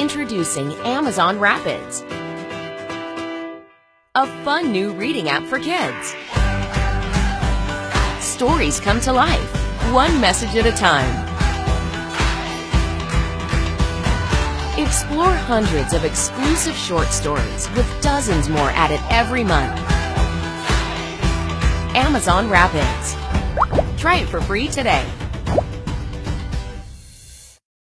Introducing Amazon Rapids, a fun new reading app for kids. Stories come to life, one message at a time. Explore hundreds of exclusive short stories with dozens more added every month. Amazon Rapids. Try it for free today.